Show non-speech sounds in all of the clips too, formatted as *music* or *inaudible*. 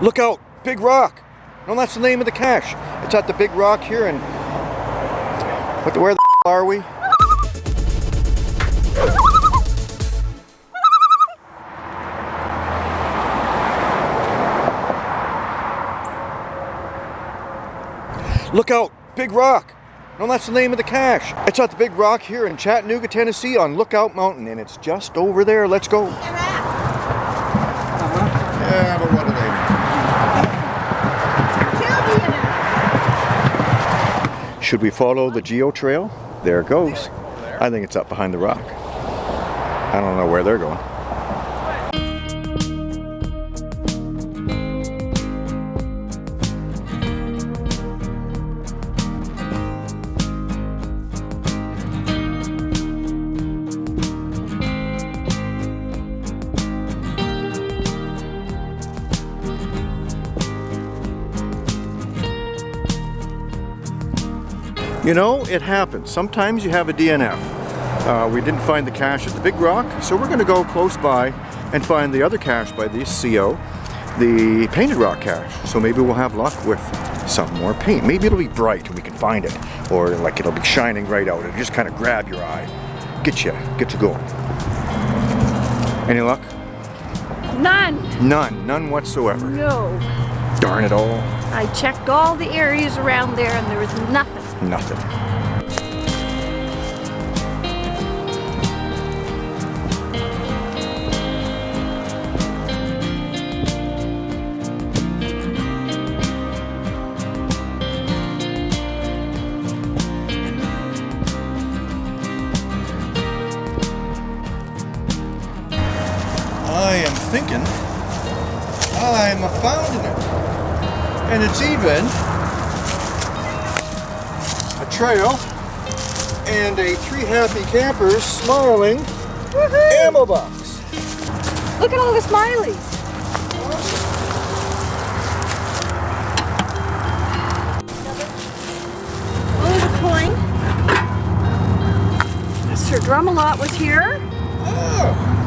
Look out, Big Rock. No, that's the name of the cache. It's at the Big Rock here and what the, where the are we? Look out, Big Rock. No, that's the name of the cache. It's at the Big Rock here in Chattanooga, Tennessee on Lookout Mountain and it's just over there. Let's go. Uh-huh. Yeah, but what do they know? Should we follow the geo trail? There it goes. I think it's up behind the rock. I don't know where they're going. You know, it happens. Sometimes you have a DNF. Uh, we didn't find the cache at the Big Rock, so we're going to go close by and find the other cache by the CO, the Painted Rock cache. So maybe we'll have luck with some more paint. Maybe it'll be bright and we can find it. Or like it'll be shining right out. It'll just kind of grab your eye. Get you, get you going. Any luck? None. None, none whatsoever. No. Darn it all. I checked all the areas around there and there was nothing. Nothing. I am thinking I'm a found it. And it's even a trail and a three happy campers smiling ammo box. Look at all the smileys. Oh, the coin. Mr. Drumalot was here. Oh,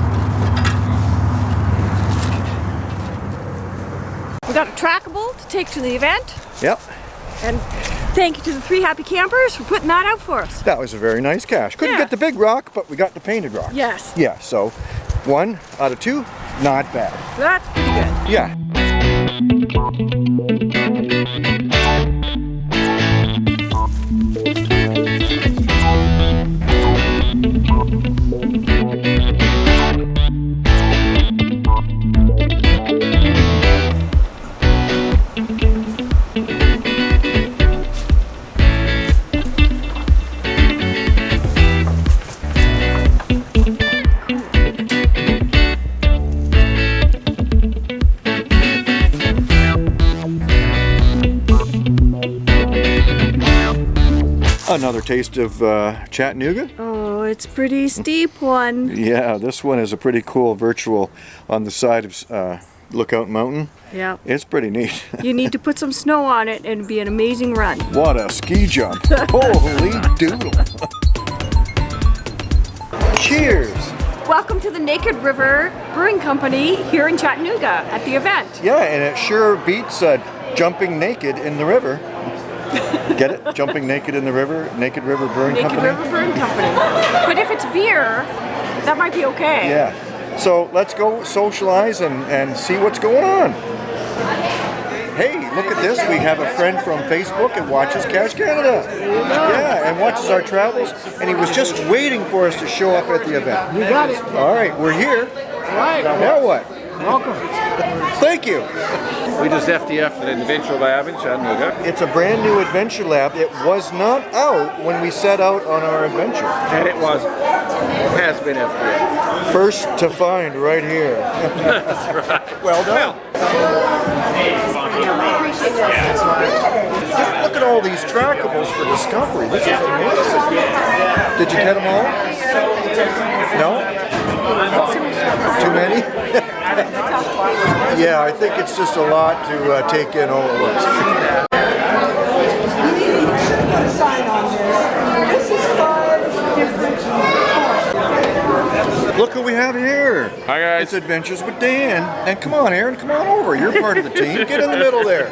We got a trackable to take to the event. yep, And thank you to the three happy campers for putting that out for us. that was a very nice cache. Couldn't Yeah. get the big rock, but we got the painted rock. Yes, Yeah, so one out of two, not bad. that's pretty good. Yeah. Another taste of uh, Chattanooga. Oh, it's pretty steep one. Yeah, this one is a pretty cool virtual on the side of uh, Lookout Mountain. Yeah. It's pretty neat. *laughs* You need to put some snow on it and it'd be an amazing run. what a ski jump. *laughs* Holy doodle. Cheers. Welcome to the Naked River Brewing Company here in Chattanooga at the event. Yeah, and it sure beats uh, jumping naked in the river. Get it? Jumping naked in the river, Naked River Brewing Naked Company. Naked River Brewing Company. But if it's beer, that might be okay. Yeah. So let's go socialize and, and see what's going on. Hey, look at this. We have a friend from Facebook and watches Cache Canada. Yeah, and watches our travels. And he was just waiting for us to show up at the event. You got it. All right, we're here. All right. Now what? Welcome. Thank you. We just FDF at Adventure Lab in Chattanooga, It's a brand new adventure lab. It was not out when we set out on our adventure. and it was has been FDF. First to find right here. *laughs* Well done. Just look at all these trackables for discovery. This is amazing. Did you get them all? No? Too many? *laughs* yeah, I think it's just a lot to uh, take in all at once. Sign on there. This is five different Look who we have here. Hi, guys. It's Adventures with Dan. And come on, Aaron, come on over. You're part of the team. Get in the middle there.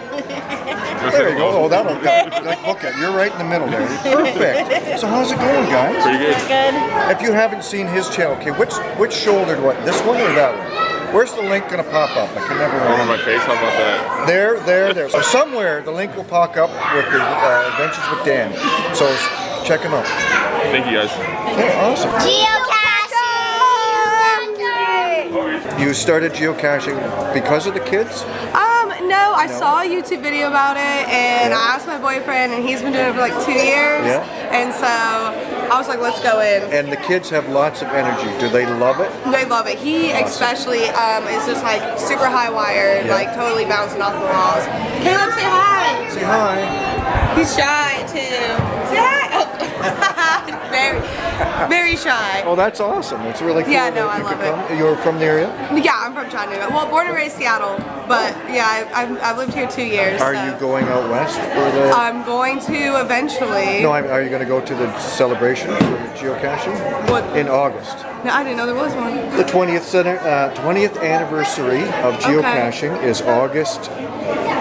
*laughs* There you go. Oh, that'll *laughs* that, like, look at you're right in the middle there. *laughs* Perfect. So how's it going, guys? Pretty good. Good. If you haven't seen his channel, okay, which which shouldered what? This one or that one? Where's the link gonna pop up? I can never Over remember. my face, how about that? There, there, there. So somewhere the link will pop up with the uh, Adventures with Dan. So check him out. Thank you guys. Okay, awesome. Geocaching! You started geocaching because of the kids? No, I saw a YouTube video about it and Yeah. I asked my boyfriend and he's been doing it for like two years. Yeah. And so I was like, let's go in. And the kids have lots of energy. Do they love it? They love it. He especially um, is just like super high wired, Yeah. like totally bouncing off the walls. Caleb, say hi. Say hi. He's shy too. Say hi. Oh. *laughs* very, *laughs* very shy. Oh, that's awesome. It's really cool. Yeah, no, I love it. come. You're from the area? Yeah, I'm from Chattanooga. Well, born and raised Seattle, but yeah, I, I've, I've lived here two years. Are so. you going out west for the? I'm going to eventually. no, I'm, are you going to go to the celebration for geocaching? What? In August. No, I didn't know there was one. The 20th center, uh, 20th anniversary of geocaching is August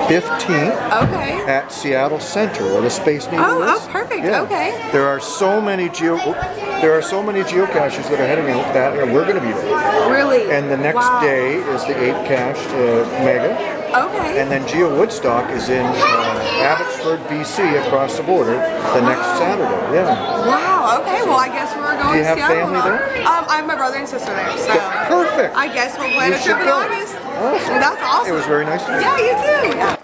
15th Okay. at Seattle Center, where the Space Needle Oh, is. oh, perfect. Okay. There are so many geo, there are so many geocaches that are heading out that and we're going to be there. Really? And the next Wow. day is the 8 cache uh, mega. Okay. And then Geo Woodstock is in uh, Abbotsford, BC, across the border, the next Saturday. Yeah. wow. Okay. Well, I guess we're going Do you to have Seattle. family there? Um, I have my brother and sister there. So. Perfect. I guess we'll plan You a trip in. August. Awesome. That's awesome. It was very nice to meet you. Yeah, you too. Yeah.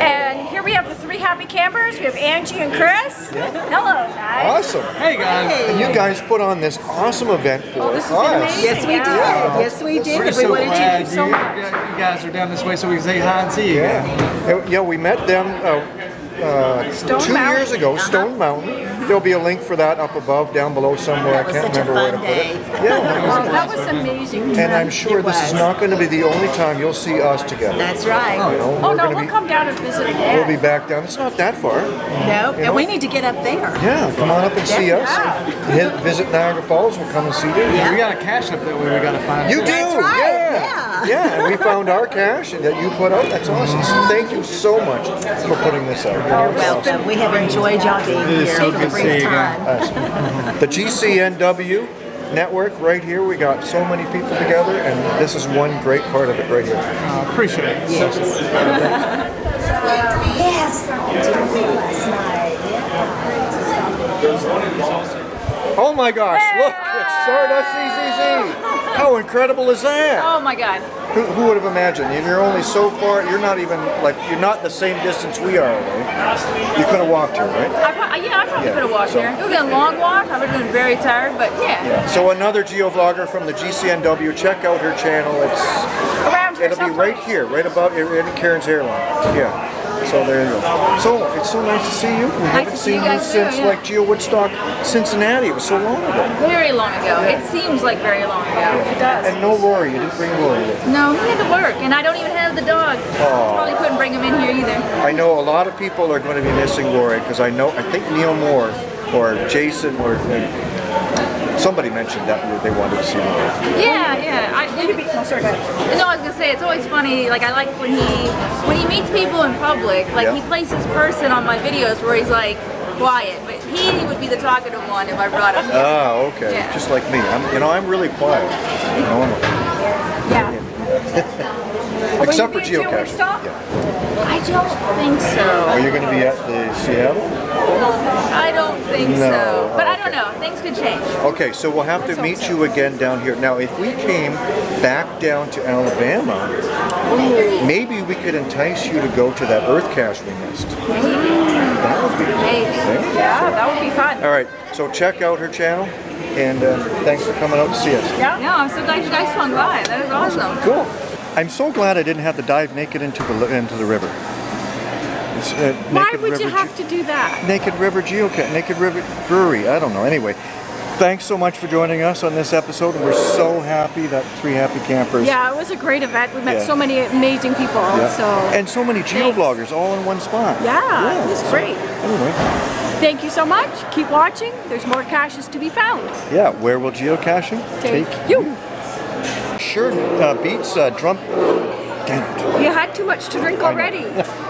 And here we have the three happy campers. We have Angie and Chris. Hello, guys. Awesome. Hey guys. And you guys put on this awesome event for Oh, this has been us. amazing. Yes, we did. Yeah. Yes, we did. We're We so wanted glad to you, so you much. guys are down this way so we can say hi and see you Yeah. again. Yeah, we met them uh, uh, two Mountain. years ago, Stone Mountain. There'll be a link for that up above, down below somewhere. I can't remember where to put day. it. Yeah. that was Oh, that was amazing. And I'm sure this is not going to be the only time you'll see us together. That's right. You know, Oh we're no, gonna we'll be, come down and visit again. We'll be back down. It's not that far. No, know? and we need to get up there. Yeah, come on up and see us. Hit, visit Niagara Falls. We'll come and see you. Yeah. We got a cache up that way we gotta find. You do, right, yeah. yeah. And we found our cache that you put out. That's awesome. So thank you so much for putting this out. You're welcome. We have enjoyed y'all being It is here so for good the to see brief you again. time. The GCNW network right here. We got so many people together, and this is one great part of it right here. Uh, appreciate it. Yes. yes. Last Oh my gosh! Look, it's Stardust ZZZ. How incredible is that? Oh my God. Who, who would have imagined? You're only so far. You're not even like you're not the same distance we are away. You could have walked here, right? I, yeah, I probably Yeah, could have walked so- here. It would have been a long walk. I would have been very tired, but yeah. So another geovlogger from the GCNW. Check out her channel. It's Around it'll be right here, right above in Karen's hairline. Yeah. So there you go. So it's so nice to see you. We haven't seen you you guys too, since yeah. like Geo Woodstock, Cincinnati. It was so long ago. Very long ago. It seems like very long ago. It does. And no Rory. You didn't bring Rory with. No, he had to work, and I don't even have the dog. Probably couldn't bring him in here either. I know a lot of people are going to be missing Rory because I know I think Neil Moore or Jason or uh, somebody mentioned that they wanted to see Rory. Yeah, yeah. I, no, sorry, go. No, I was gonna say it's always funny. Like I like when he when he meets people in public. Like Yeah. he plays this person on my videos where he's like quiet, but he would be the talkative one if I brought him. here. Oh, okay. Yeah. Just like me. I'm, you know, I'm really quiet. You know, I'm- yeah. *laughs* except for you being Geo geocaching. Yeah. I don't think so. Oh, Are you going to be at the Seattle? I don't think No, so. But I don't okay. know. Things could change. Okay, so we'll have to meet you again down here. Now, if we came back down to Alabama, maybe we could entice you to go to that Earth cache we missed. That would be Maybe. Yeah. Yeah, that would be fun. All right, so check out her channel, and uh, thanks for coming out to see us. Yeah. No, I'm so glad you guys swung by. That is awesome. Cool. I'm so glad I didn't have to dive naked into the into the river. Uh, Why would you have Ge- to do that? Naked River Geocache, Naked River Brewery. I don't know. Anyway, thanks so much for joining us on this episode. And we're so happy that Three Happy Campers. Yeah, it was a great event. We met Yeah. so many amazing people. Yeah. So and so many geobloggers all in one spot. yeah, it was so great. Anyway, Thank you so much. Keep watching. There's more caches to be found. yeah, where will geocaching Take you. Sure uh, beats uh, drum. Damn it. You had too much to drink already. *laughs*